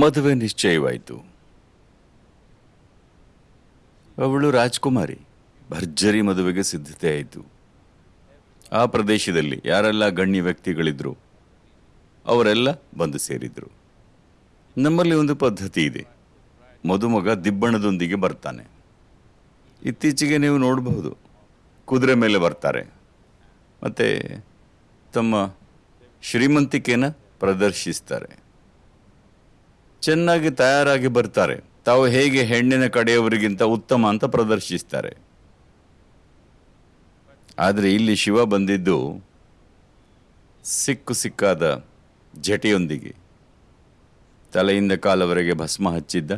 ಮದುವೆ ನಿಶ್ಚಯವಾಯಿತು. ಅವಳು ರಾಜ್ಕುಮಾರಿ. ಭರ್ಜರಿ ಮದುವೆಗೆ ಸಿದ್ಧತೆ ಆಯಿತು. ಆ ಪ್ರದೇಶದಲ್ಲಿ ಯಾರೆಲ್ಲ ಗಣ್ಯ ವ್ಯಕ್ತಿಗಳಿದ್ರು, ಅವರೆಲ್ಲ ಬಂದು ಸೇರಿದ್ರು. ನಮ್ಮಲ್ಲಿ ಒಂದು ಪದ್ಧತಿ ಇದೆ. ಮದುಮಗ ದಿಬ್ಬಣದೊಂದಿಗೆ ಬರ್ತಾನೆ. ಇತ್ತೀಚೆಗೆ ನೀವು ನೋಡಬಹುದು, ಕುದುರೆ ಮೇಲೆ ಬರ್ತಾರೆ. ಮತ್ತು ತಮ್ಮ ಶ್ರೀಮಂತಿಕೆನ ಪ್ರದರ್ಶಿಸ್ತಾರೆ. ಚೆನ್ನಾಗಿ ತಯಾರಾಗಿ ಬರ್ತಾರೆ. ತಾವು ಹೇಗೆ ಹೆಣ್ಣಿನ ಕಡೆಯವರಿಗಿಂತ ಉತ್ತಮ ಅಂತ ಪ್ರದರ್ಶಿಸ್ತಾರೆ. ಆದರೆ ಇಲ್ಲಿ ಶಿವ ಬಂದಿದ್ದು ಸಿಕ್ಕು ಸಿಕ್ಕಾದ ಜಟೆಯೊಂದಿಗೆ. ತಲೆಯಿಂದ ಕಾಲವರೆಗೆ ಭಸ್ಮ ಹಚ್ಚಿದ್ದ.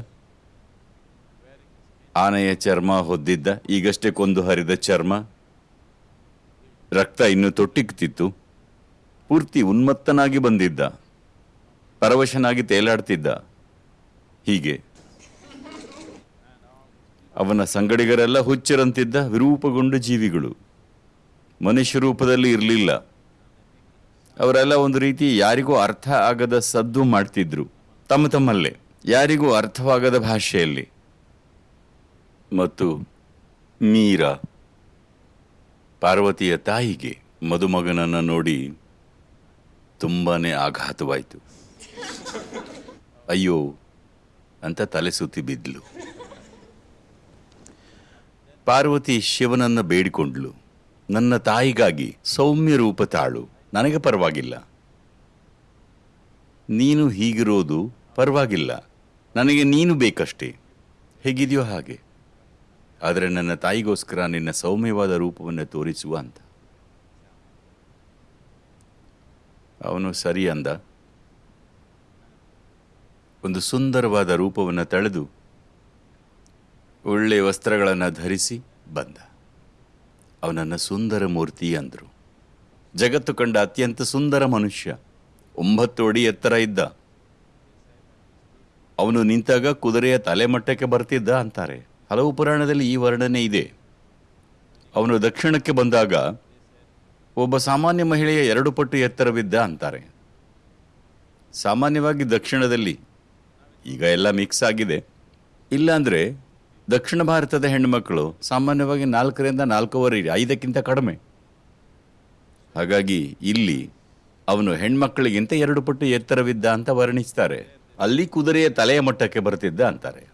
ಆನೆಯ ಚರ್ಮ ಹೊದ್ದಿದ್ದ. ಈಗಷ್ಟೇ ಕೊಂದು ಹರಿದ ಚರ್ಮ. ರಕ್ತ ಇನ್ನು ತೊಟ್ಟಿಕ್ತಿತ್ತು. ಪೂರ್ತಿ ಉನ್ಮತ್ತನಾಗಿ ಬಂದಿದ್ದ. ಪರವಶನಾಗಿ ತೇಲಾಡ್ತಿದ್ದ. ಹೀಗೆ. ಅವನ ಸಂಗಡಿಗರೆಲ್ಲ ಹುಚ್ಚರಂತಿದ್ದ ವಿರೂಪಗೊಂಡ ಜೀವಿಗಳು. ಮನುಷ್ಯ ರೂಪದಲ್ಲಿ ಇರಲಿಲ್ಲ. ಅವರೆಲ್ಲ ಒಂದು ರೀತಿ ಯಾರಿಗೂ ಅರ್ಥ ಆಗದ ಸದ್ದು ಮಾಡ್ತಿದ್ರು. ತಮ್ಮ ತಮ್ಮಲ್ಲೇ, ಯಾರಿಗೂ ಅರ್ಥವಾಗದ ಭಾಷೆಯಲ್ಲಿ. ಮತ್ತು ಮೀರಾ, ಪಾರ್ವತಿಯ ತಾಯಿಗೆ ಮದುಮಗನನ್ನು ನೋಡಿ ತುಂಬಾ ಆಘಾತವಾಯಿತು. ಅಯ್ಯೋ ಅಂತ ತಲೆ ಸುತ್ತಿ ಬಿದ್ಲು. ಪಾರ್ವತಿ ಶಿವನನ್ನ ಬೇಡಿಕೊಂಡ್ಲು. ನನ್ನ ತಾಯಿಗಾಗಿ ಸೌಮ್ಯ ರೂಪ ತಾಳು. ನನಗೆ ಪರವಾಗಿಲ್ಲ. ನೀನು ಹೀಗಿರೋದು ಪರವಾಗಿಲ್ಲ. ನನಗೆ ನೀನು ಬೇಕಷ್ಟೇ. ಹೇಗಿದೆಯೋ ಹಾಗೆ. ಆದರೆ ನನ್ನ ತಾಯಿಗೋಸ್ಕರ ನಿನ್ನ ಸೌಮ್ಯವಾದ ರೂಪವನ್ನು ತೋರಿಸುವ ಅಂತ. ಅವನು ಸರಿ ಅಂದ. ಒಂದು ಸುಂದರವಾದ ರೂಪವನ್ನು ತಳೆದು ಒಳ್ಳೆಯ ವಸ್ತ್ರಗಳನ್ನು ಧರಿಸಿ ಬಂದ. ಅವನನ್ನು ಸುಂದರ ಮೂರ್ತಿ ಅಂದರು. ಜಗತ್ತು ಕಂಡ ಅತ್ಯಂತ ಸುಂದರ ಮನುಷ್ಯ, ಒಂಬತ್ತು ಅಡಿ ಎತ್ತರ ಇದ್ದ. ಅವನು ನಿಂತಾಗ ಕುದುರೆಯ ತಲೆಮಟ್ಟಕ್ಕೆ ಬರ್ತಿದ್ದ ಅಂತಾರೆ. ಹಲವು ಪುರಾಣದಲ್ಲಿ ಈ ವರ್ಣನೆ ಇದೆ. ಅವನು ದಕ್ಷಿಣಕ್ಕೆ ಬಂದಾಗ ಒಬ್ಬ ಸಾಮಾನ್ಯ ಮಹಿಳೆಯ ಎರಡು ಪಟ್ಟು ಎತ್ತರವಿದ್ದ ಅಂತಾರೆ. ಸಾಮಾನ್ಯವಾಗಿ ದಕ್ಷಿಣದಲ್ಲಿ ಈಗ ಎಲ್ಲ ಮಿಕ್ಸ್ ಆಗಿದೆ. ಇಲ್ಲಾಂದ್ರೆ ದಕ್ಷಿಣ ಭಾರತದ ಹೆಣ್ಣುಮಕ್ಕಳು ಸಾಮಾನ್ಯವಾಗಿ ನಾಲ್ಕರಿಂದ ನಾಲ್ಕೂವರೆ, ಐದಕ್ಕಿಂತ ಕಡಿಮೆ. ಹಾಗಾಗಿ ಇಲ್ಲಿ ಅವನು ಹೆಣ್ಮಕ್ಕಳಿಗಿಂತ ಎರಡು ಪಟ್ಟು ಎತ್ತರವಿದ್ದ ಅಂತ ವರ್ಣಿಸ್ತಾರೆ. ಅಲ್ಲಿ ಕುದುರೆಯ ತಲೆಯ ಮಟ್ಟಕ್ಕೆ ಬರ್ತಿದ್ದ ಅಂತಾರೆ.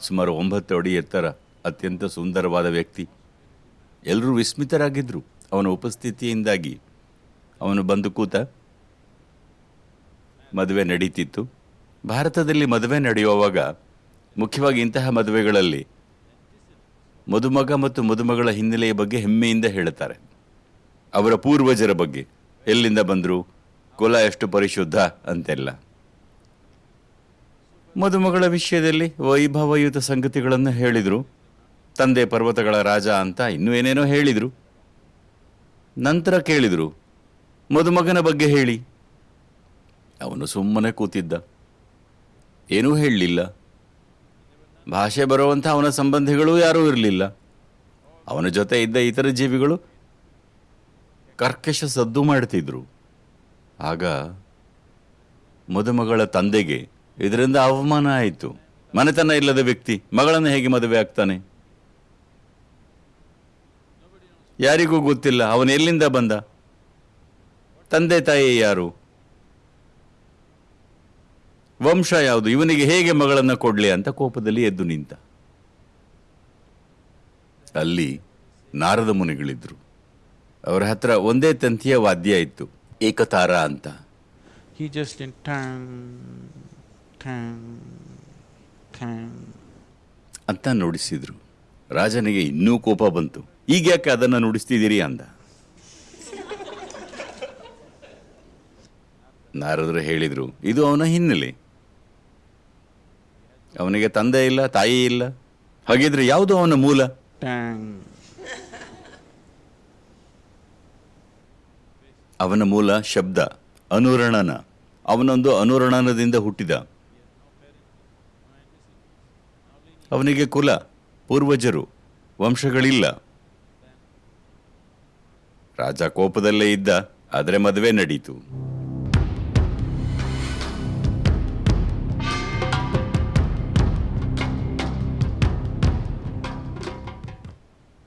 ಸುಮಾರು ಒಂಬತ್ತು ಅಡಿ ಎತ್ತರ ಅತ್ಯಂತ ಸುಂದರವಾದ ವ್ಯಕ್ತಿ. ಎಲ್ಲರೂ ವಿಸ್ಮಿತರಾಗಿದ್ದರು ಅವನ ಉಪಸ್ಥಿತಿಯಿಂದಾಗಿ ಅವನು ಬಂದು ಕೂತ ಮದುವೆ ನಡೀತಿತ್ತು. ಭಾರತದಲ್ಲಿ ಮದುವೆ ನಡೆಯುವಾಗ ಮುಖ್ಯವಾಗಿ ಇಂತಹ ಮದುವೆಗಳಲ್ಲಿ ಮದುಮಗ ಮತ್ತು ಮದುಮಗಳ ಹಿನ್ನೆಲೆಯ ಬಗ್ಗೆ ಹೆಮ್ಮೆಯಿಂದ ಹೇಳುತ್ತಾರೆ. ಅವರ ಪೂರ್ವಜರ ಬಗ್ಗೆ, ಎಲ್ಲಿಂದ ಬಂದರು, ಕುಲ ಎಷ್ಟು ಪರಿಶುದ್ಧ ಅಂತೆಲ್ಲ. ಮದುಮಗಳ ವಿಷಯದಲ್ಲಿ ವೈಭವಯುತ ಸಂಗತಿಗಳನ್ನು ಹೇಳಿದರು. ತಂದೆ ಪರ್ವತಗಳ ರಾಜ ಅಂತ ಇನ್ನೂ ಏನೇನೋ ಹೇಳಿದರು. ನಂತರ ಕೇಳಿದರು, ಮದುಮಗನ ಬಗ್ಗೆ ಹೇಳಿ. ಅವನು ಸುಮ್ಮನೆ ಕೂತಿದ್ದ. ಏನೂ ಹೇಳಲಿಲ್ಲ. ಭಾಷೆ ಬರುವಂಥ ಅವನ ಸಂಬಂಧಿಗಳು ಯಾರೂ ಇರಲಿಲ್ಲ. ಅವನ ಜೊತೆ ಇದ್ದ ಇತರ ಜೀವಿಗಳು ಕರ್ಕಶ ಸದ್ದು ಮಾಡ್ತಿದ್ರು. ಆಗ ಮದುಮಗಳ ತಂದೆಗೆ ಇದರಿಂದ ಅವಮಾನ ಆಯಿತು. ಮನೆತನ ಇಲ್ಲದ ವ್ಯಕ್ತಿ, ಮಗಳನ್ನು ಹೇಗೆ ಮದುವೆ ಆಗ್ತಾನೆ? ಯಾರಿಗೂ ಗೊತ್ತಿಲ್ಲ, ಅವನು ಎಲ್ಲಿಂದ ಬಂದ? ತಂದೆ ತಾಯಿ ಯಾರು? ವಂಶ ಯಾವುದು? ಇವನಿಗೆ ಹೇಗೆ ಮಗಳನ್ನು ಕೊಡಲಿ ಅಂತ ಕೋಪದಲ್ಲಿ ಎದ್ದು ನಿಂತ. ಅಲ್ಲಿ ನಾರದ ಮುನಿಗಳಿದ್ರು. ಅವರ ಹತ್ರ ಒಂದೇ ತಂತಿಯ ವಾದ್ಯ ಇತ್ತು ಏಕತಾರ ಅಂತ. ಅಂತ ನುಡಿಸಿದ್ರು. ರಾಜನಿಗೆ ಇನ್ನೂ ಕೋಪ ಬಂತು. ಈಗ ಯಾಕೆ ಅದನ್ನ ನುಡಿಸ್ತಿದ್ದೀರಿ ಅಂದ. ನಾರದರು ಹೇಳಿದ್ರು ಇದು ಅವನ ಹಿನ್ನೆಲೆ. ಅವನಿಗೆ ತಂದೆ ಇಲ್ಲ ತಾಯಿ ಇಲ್ಲ. ಹಾಗಿದ್ರೆ ಯಾವುದು ಅವನ ಮೂಲ? ಅವನ ಮೂಲ ಶಬ್ದ ಅನುರಣನ. ಅವನೊಂದು ಅನುರಣನದಿಂದ ಹುಟ್ಟಿದ. ಅವನಿಗೆ ಕುಲ ಪೂರ್ವಜರು ವಂಶಗಳಿಲ್ಲ. ರಾಜ ಕೋಪದಲ್ಲೇ ಇದ್ದ ಆದರೆ ಮದುವೆ ನಡೀತು.